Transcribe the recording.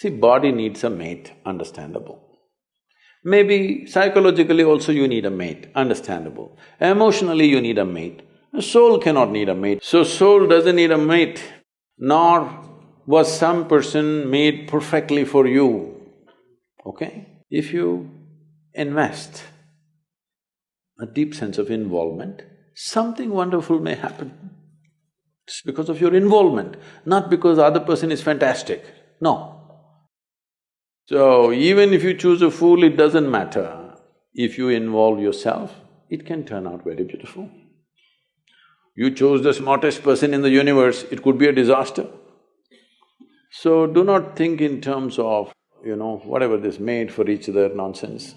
See, body needs a mate, understandable. Maybe psychologically also you need a mate, understandable. Emotionally you need a mate. A soul cannot need a mate. So soul doesn't need a mate, nor was some person made perfectly for you, okay? If you invest a deep sense of involvement, something wonderful may happen. It's because of your involvement, not because the other person is fantastic, no. So, even if you choose a fool, it doesn't matter. If you involve yourself, it can turn out very beautiful. You chose the smartest person in the universe, it could be a disaster. So do not think in terms of, you know, whatever this made for each other nonsense.